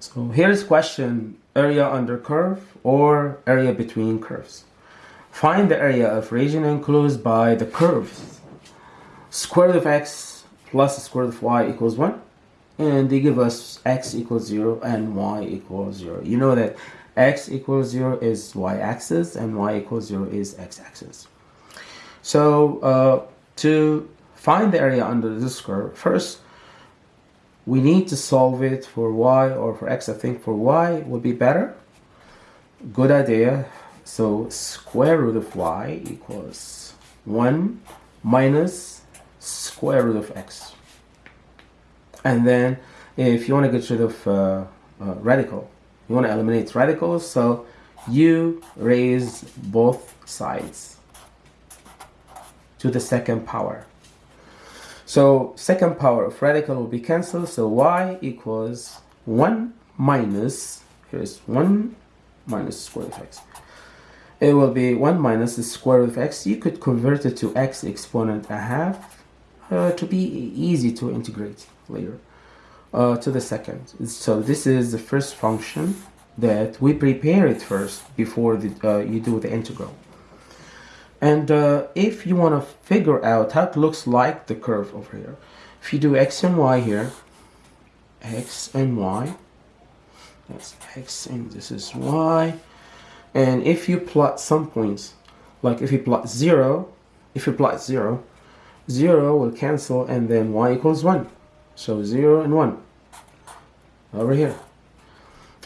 So here's question area under curve or area between curves. Find the area of region enclosed by the curves. Square root of x plus square root of y equals 1. And they give us x equals 0 and y equals 0. You know that x equals 0 is y-axis and y equals 0 is x-axis. So uh, to find the area under this curve, first we need to solve it for y or for x. I think for y would be better. Good idea. So square root of y equals 1 minus square root of x. And then if you want to get rid of uh, uh, radical, you want to eliminate radicals, so you raise both sides to the second power. So second power of radical will be cancelled. So y equals 1 minus, here's 1 minus square root of x. It will be 1 minus the square root of x. You could convert it to x exponent a half uh, to be easy to integrate later uh, to the second. So this is the first function that we prepare it first before the, uh, you do the integral. And uh, if you want to figure out how it looks like the curve over here, if you do x and y here, x and y, that's x and this is y, and if you plot some points, like if you plot 0, if you plot 0, 0 will cancel and then y equals 1. So 0 and 1 over here.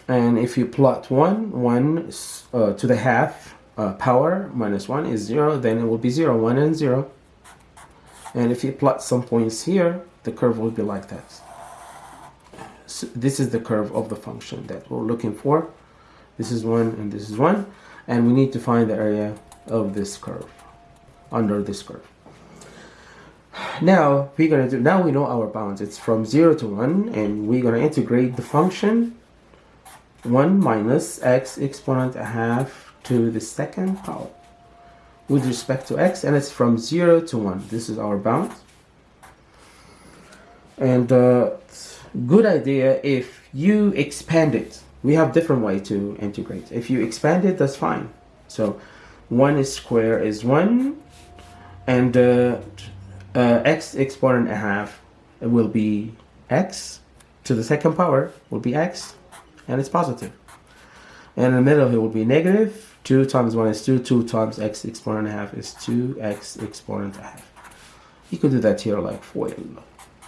And if you plot 1, 1 uh, to the half, uh, power minus 1 is 0, then it will be 0, 1 and 0. And if you plot some points here, the curve will be like that. So this is the curve of the function that we're looking for. This is 1 and this is 1. And we need to find the area of this curve, under this curve. Now, we're going to do, now we know our bounds. It's from 0 to 1, and we're going to integrate the function 1 minus x exponent a half to the second power. With respect to x and it's from 0 to 1 this is our bound. And uh, good idea if you expand it. We have different way to integrate. If you expand it that's fine. So 1 is square is 1 and uh, uh, x exponent a half will be x to the second power will be x and it's positive. And in the middle it will be negative 2 times 1 is 2, 2 times x exponent half is 2x exponent half. You could do that here like for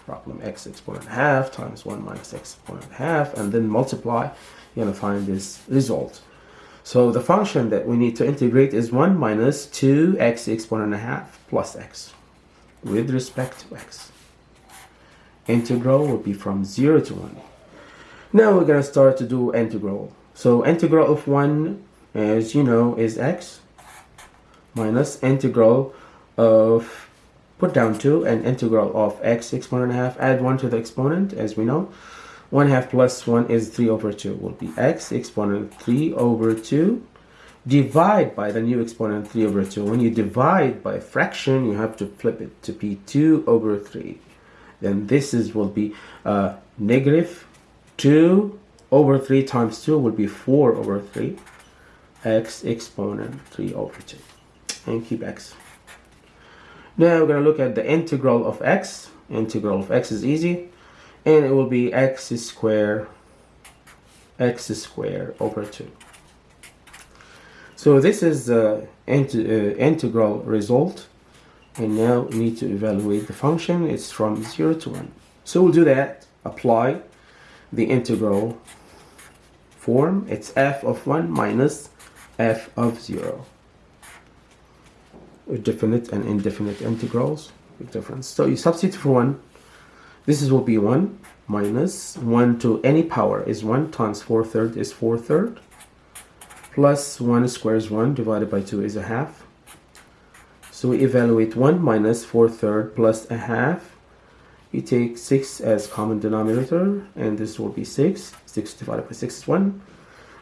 problem x exponent half times 1 minus x exponent half and then multiply, you're going to find this result. So the function that we need to integrate is 1 minus 2x exponent half plus x with respect to x. Integral will be from 0 to 1. Now we're going to start to do integral. So integral of 1 as you know is x minus integral of put down 2 and integral of x exponent half add 1 to the exponent as we know. 1 half plus 1 is 3 over 2 will be x exponent 3 over 2 divide by the new exponent 3 over 2 when you divide by fraction you have to flip it to be 2 over 3 then this is will be uh, negative 2 over 3 times 2 will be 4 over 3 x exponent 3 over 2 and keep x. Now we're going to look at the integral of x. Integral of x is easy and it will be x square x square over 2. So this is the uh, integral result and now we need to evaluate the function. It's from 0 to 1. So we'll do that. Apply the integral form. It's f of 1 minus f of 0 with definite and indefinite integrals with difference. So you substitute for 1. This is will be 1 minus 1 to any power is 1 times 4 third is 4 third plus 1 squared is 1 divided by 2 is a half. So we evaluate 1 minus 4 third plus a half. You take 6 as common denominator and this will be 6. 6 divided by 6 is 1.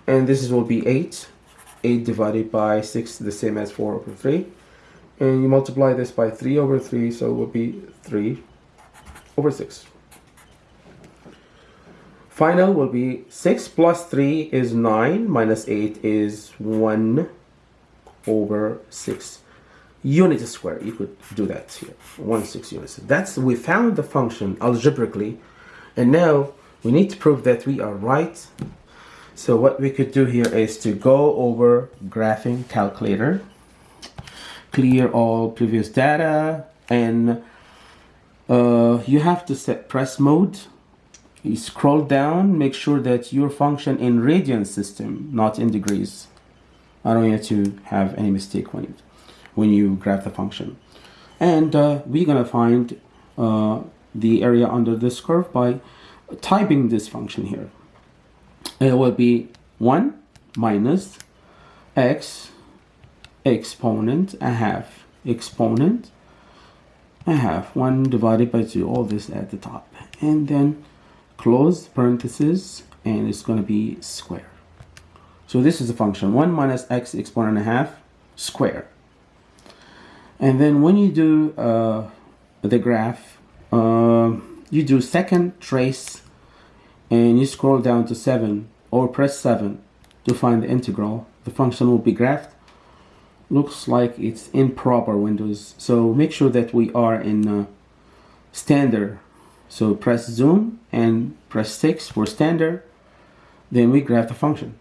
And this will be 8 8 divided by 6 the same as 4 over 3 and you multiply this by 3 over 3 so it will be 3 over 6 Final will be 6 plus 3 is 9 minus 8 is 1 over 6 units square. You could do that here. 1 6 units. That's we found the function algebraically and now we need to prove that we are right. So what we could do here is to go over graphing calculator, clear all previous data and uh, you have to set press mode. You scroll down make sure that your function in radian system not in degrees. I don't want to have any mistake when you, when you graph the function. And uh, we're gonna find uh, the area under this curve by typing this function here it will be 1 minus x exponent a half. Exponent a half. 1 divided by 2 all this at the top. And then close parenthesis and it's going to be square. So this is the function. 1 minus x exponent a half square. And then when you do uh, the graph uh, you do second trace and you scroll down to 7 or press 7 to find the integral. The function will be graphed. Looks like it's in proper windows. So make sure that we are in uh, standard. So press zoom and press 6 for standard. Then we graph the function.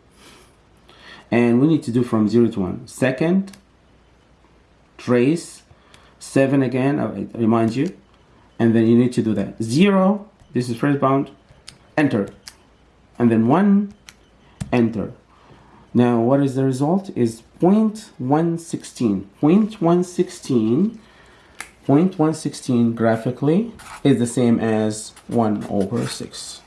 And we need to do from 0 to 1 second trace 7 again I remind you. And then you need to do that. 0 this is first bound enter. And then 1 enter. Now what is the result? Is 0.116. 0.116 0.116 graphically is the same as 1 over 6.